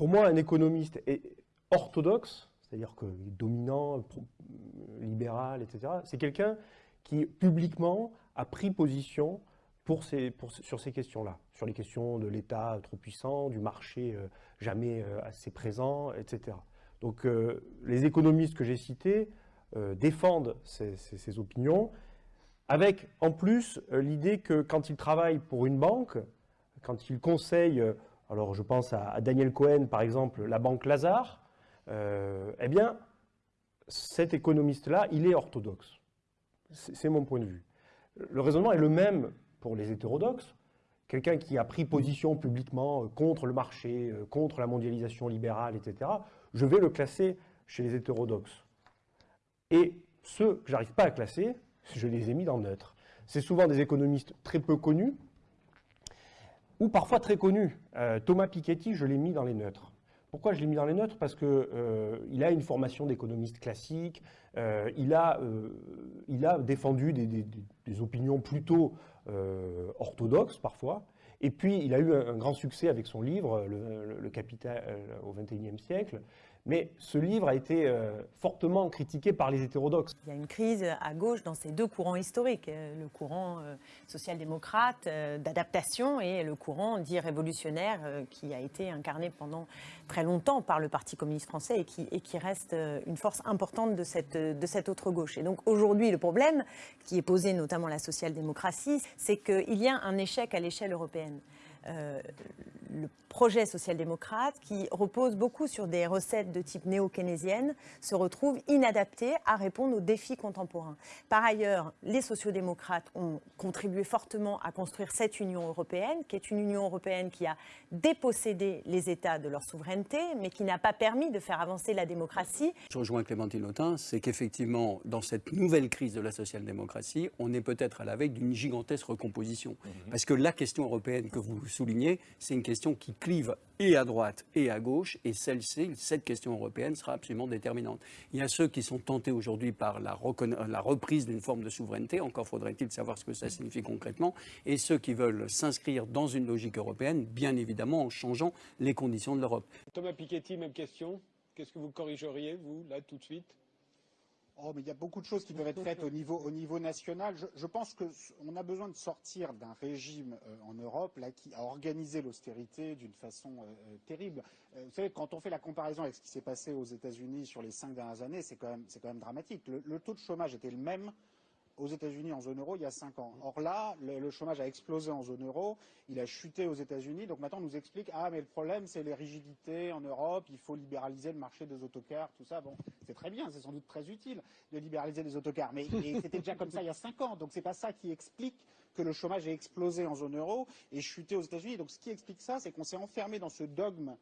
pour moi, un économiste est orthodoxe, c'est-à-dire que dominant, libéral, etc., c'est quelqu'un qui publiquement a pris position sur ces questions-là, sur les questions de l'État trop puissant, du marché euh, jamais euh, assez présent, etc. Donc euh, les économistes que j'ai cités défendent ces, opinions, avec en plus l'idée que quand ils travaillent pour une banque, quand ils conseillent, alors je pense à, Daniel Cohen par exemple, la banque Lazare, eh bien cet économiste-là, il est orthodoxe. C'est mon point de vue. Le raisonnement est le même pour les hétérodoxes. Quelqu'un qui a pris position publiquement euh, contre le marché, euh, contre la mondialisation libérale, etc., je vais le classer chez les hétérodoxes. Et ceux que j'arrive pas à classer, je les ai mis dans neutre. C'est souvent des économistes très peu connus, ou parfois très connus. Euh, Thomas Piketty, je l'ai mis dans les neutres. Pourquoi je l'ai mis dans les neutres? Parce qu'il euh, a une formation d'économiste classique, euh, il, a, il a défendu des, opinions plutôt orthodoxes parfois, et puis il a eu un, grand succès avec son livre, Le, Capital au XXIe siècle, mais ce livre a été euh, fortement critiqué par les hétérodoxes. Il y a une crise à gauche dans ces deux courants historiques, euh, le courant euh, social-démocrate d'adaptation et le courant dit révolutionnaire qui a été incarné pendant très longtemps par le Parti communiste français et qui, reste une force importante de cette, de autre gauche. Et donc aujourd'hui, le problème qui est posé notamment à la social-démocratie, c'est qu'il y a un échec à l'échelle européenne. Le projet social-démocrate, qui repose beaucoup sur des recettes de type néo-keynésienne, se retrouve inadapté à répondre aux défis contemporains. Par ailleurs, les sociodémocrates ont contribué fortement à construire cette Union européenne, qui est une Union européenne qui a dépossédé les États de leur souveraineté, mais qui n'a pas permis de faire avancer la démocratie. Je rejoins Clémentine Autain, c'est qu'effectivement, dans cette nouvelle crise de la social-démocratie, on est peut-être à la veille d'une gigantesque recomposition. Mhm. Parce que la question européenne que vous souligner, c'est une question qui clive et à droite et à gauche, et celle-ci, cette question européenne sera absolument déterminante. Il y a ceux qui sont tentés aujourd'hui par la, la reprise d'une forme de souveraineté, encore faudrait-il savoir ce que ça signifie concrètement, et ceux qui veulent s'inscrire dans une logique européenne, bien évidemment en changeant les conditions de l'Europe. Thomas Piketty, même question. Qu'est-ce que vous corrigeriez, vous, là, tout de suite? Oh, mais il y a beaucoup de choses qui peuvent être faites au niveau, au niveau national. Je, pense qu'on a besoin de sortir d'un régime euh, en Europe qui a organisé l'austérité d'une façon euh, euh, terrible. vous savez, quand on fait la comparaison avec ce qui s'est passé aux États-Unis sur les cinq dernières années, c'est quand, même dramatique. le, taux de chômage était le même aux États-Unis en zone euro il y a cinq ans. Or là, le, chômage a explosé en zone euro, il a chuté aux États-Unis. Donc maintenant, on nous explique ah mais le problème c'est les rigidités en Europe, il faut libéraliser le marché des autocars, tout ça. Bon, c'est très bien, c'est sans doute très utile de libéraliser les autocars, mais c'était déjà comme ça il y a cinq ans. Donc c'est pas ça qui explique que le chômage ait explosé en zone euro et chuté aux États-Unis. Donc ce qui explique ça, c'est qu'on s'est enfermé dans ce dogme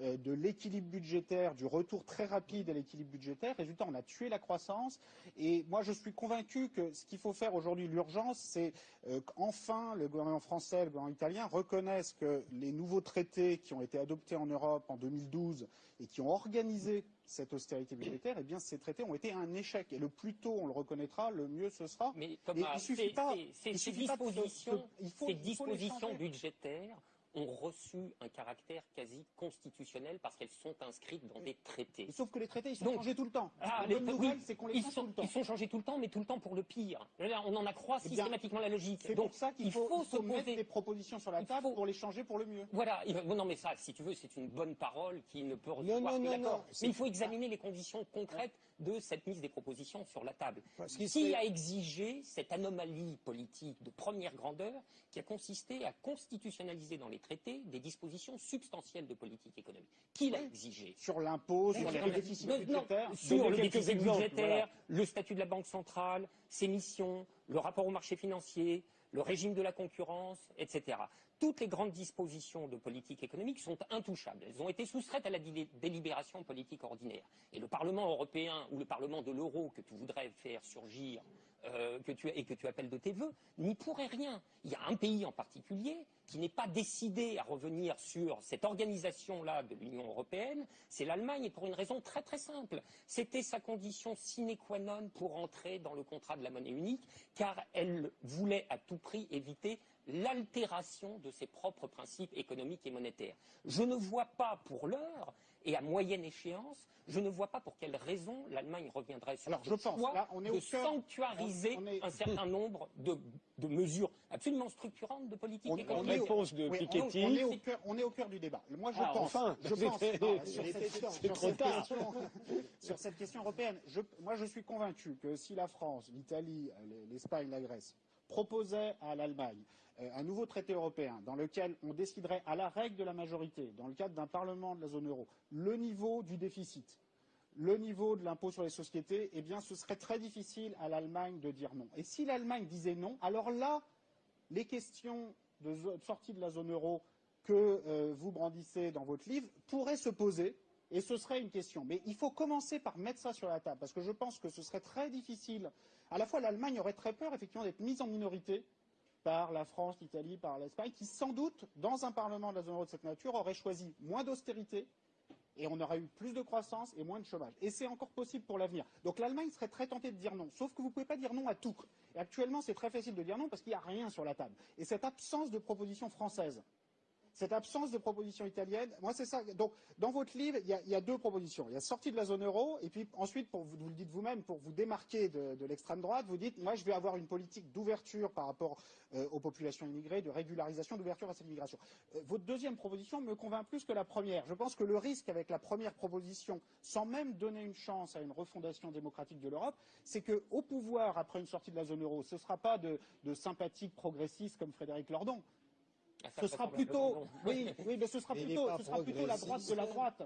de l'équilibre budgétaire, du retour très rapide à l'équilibre budgétaire. Résultat, on a tué la croissance. Et moi, je suis convaincu que ce qu'il faut faire aujourd'hui, l'urgence, c'est euh, qu'enfin le gouvernement français, le gouvernement italien reconnaissent que les nouveaux traités qui ont été adoptés en Europe en 2012 et qui ont organisé cette austérité budgétaire, eh bien, ces traités ont été un échec. Et le plus tôt on le reconnaîtra, le mieux ce sera. Mais Thomas, ces dispositions, ces dispositions budgétaires ont reçu un caractère quasi constitutionnel parce qu'elles sont inscrites dans des traités. Sauf que les traités, ils sont changés tout le temps. Ah, les, nouvelle, c'est qu'on les change tout le temps. Ils sont changés tout le temps, mais tout le temps pour le pire. on en accroît eh systématiquement la logique. C'est pour ça qu'il faut, faut, se mettre des propositions sur la table pour les changer pour le mieux. Voilà. Non, mais ça, si tu veux, c'est une bonne parole qui ne peut recevoir non, non, non, Mais il faut examiner les conditions concrètes de cette mise des propositions sur la table. Qui a exigé cette anomalie politique de première grandeur qui a consisté à constitutionnaliser dans les des dispositions substantielles de politique économique Qui l'a exigé Sur l'impôt, sur le déficit budgétaire Sur le déficit budgétaire, le statut de la Banque centrale, ses missions, le rapport au marché financier, le régime de la concurrence, etc. Toutes les grandes dispositions de politique économique sont intouchables. Elles ont été soustraites à la délibération politique ordinaire. Et le Parlement européen ou le Parlement de l'euro que tu voudrais faire surgir euh, et que tu appelles de tes voeux, n'y pourrait rien. Il y a un pays en particulier qui n'est pas décidé à revenir sur cette organisation-là de l'Union européenne, c'est l'Allemagne, et pour une raison très très simple. C'était sa condition sine qua non pour entrer dans le contrat de la monnaie unique, car elle voulait à tout prix éviter l'altération de ses propres principes économiques et monétaires. Je ne vois pas pour l'heure et à moyenne échéance, je ne vois pas pour quelle raison l'Allemagne reviendrait sur Alors, ce je pense, là, on est de au cœur- sanctuariser on- on est- un certain nombre de, de mesures absolument structurantes de politique On, on économique. est au, réponse de oui, on- Piketty. on est au cœur, on est au cœur du débat. Moi, je Ah, pense, enfin je pense non, sur, C'est cette, sur trop cette tard. question, sur cette question européenne, je- moi, je suis convaincu que si la France, l'Italie, euh, l'Espagne, la Grèce proposaient à l'Allemagne euh, un nouveau traité européen dans lequel on déciderait à la règle de la majorité, dans le cadre d'un parlement de la zone euro, le niveau du déficit, le niveau de l'impôt sur les sociétés, eh bien, ce serait très difficile à l'Allemagne de dire non. Et si l'Allemagne disait non, alors là, les questions de sortie de la zone euro que euh, vous brandissez dans votre livre pourraient se poser, et ce serait une question. Mais il faut commencer par mettre ça sur la table, parce que je pense que ce serait très difficile. À la fois, l'Allemagne aurait très peur, effectivement, d'être mise en minorité par la France, l'Italie, par l'Espagne, qui sans doute, dans un parlement de la zone euro de cette nature, aurait choisi moins d'austérité, et on aurait eu plus de croissance et moins de chômage. Et c'est encore possible pour l'avenir. Donc l'Allemagne serait très tentée de dire non. Sauf que vous ne pouvez pas dire non à tout. Et actuellement, c'est très facile de dire non parce qu'il n'y a rien sur la table. Et cette absence de proposition française, cette absence de proposition italienne, moi c'est ça. Donc dans votre livre, il y, a, deux propositions. Il y a sortie de la zone euro, et puis ensuite, pour vous, le dites vous-même, pour vous démarquer de, de l'extrême droite, vous dites, moi je vais avoir une politique d'ouverture par rapport euh, aux populations immigrées, de régularisation, d'ouverture à cette immigration. Euh, votre deuxième proposition me convainc plus que la première. Je pense que le risque avec la première proposition, sans même donner une chance à une refondation démocratique de l'Europe, c'est qu'au pouvoir, après une sortie de la zone euro, ce ne sera pas de, de sympathiques progressistes comme Frédéric Lordon. Ah, Ce sera plutôt, oui, oui, mais ce sera plutôt, ce sera plutôt la droite de la droite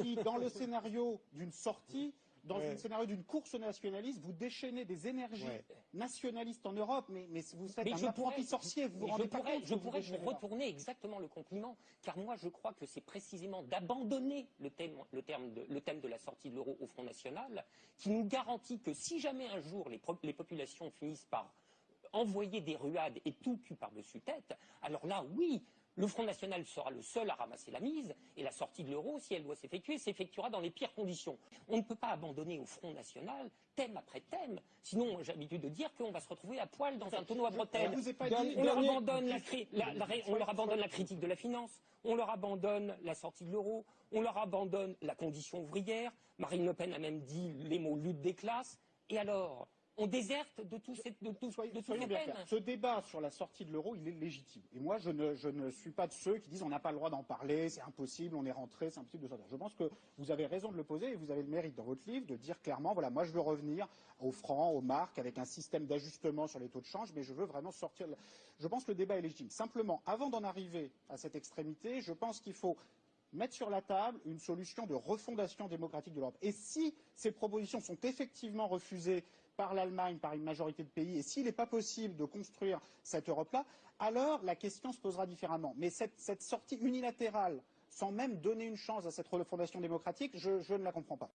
qui, dans le scénario d'une sortie, dans Ouais. le scénario d'une course nationaliste, vous déchaînez des énergies Ouais. nationalistes en Europe, mais, mais vous faites Mais un apprenti sorcier, vous vous mais rendez je pas pourrais, compte je pourrais vous retourner exactement le compliment, car moi je crois que c'est précisément d'abandonner le thème, le, terme de, le thème de la sortie de l'euro au Front National qui nous garantit que si jamais un jour les populations finissent par envoyer des ruades et tout cul par-dessus tête, alors là, oui, le Front National sera le seul à ramasser la mise, et la sortie de l'euro, si elle doit s'effectuer, s'effectuera dans les pires conditions. On ne peut pas abandonner au Front National, thème après thème, sinon j'ai l'habitude de dire qu'on va se retrouver à poil dans un tonneau à bretelles. Dernier- leur abandonne la, cri- la- la on leur abandonne la critique de la finance, on leur abandonne la sortie de l'euro, on leur abandonne la condition ouvrière. Marine Le Pen a même dit les mots lutte des classes. Et alors, on déserte de, tous ces, de, de bien. Ce débat sur la sortie de l'euro, il est légitime. Et moi, je ne, je ne suis pas de ceux qui disent on n'a pas le droit d'en parler, c'est impossible, on est rentré, c'est impossible de sortir. Je pense que vous avez raison de le poser et vous avez le mérite dans votre livre de dire clairement voilà, moi je veux revenir au franc, aux marques, avec un système d'ajustement sur les taux de change, mais je veux vraiment sortir. de Je pense que le débat est légitime. Simplement, avant d'en arriver à cette extrémité, je pense qu'il faut mettre sur la table une solution de refondation démocratique de l'Europe. Et si ces propositions sont effectivement refusées par l'Allemagne, par une majorité de pays, et s'il n'est pas possible de construire cette Europe-là, alors la question se posera différemment. Mais cette, sortie unilatérale, sans même donner une chance à cette refondation démocratique, je ne la comprends pas.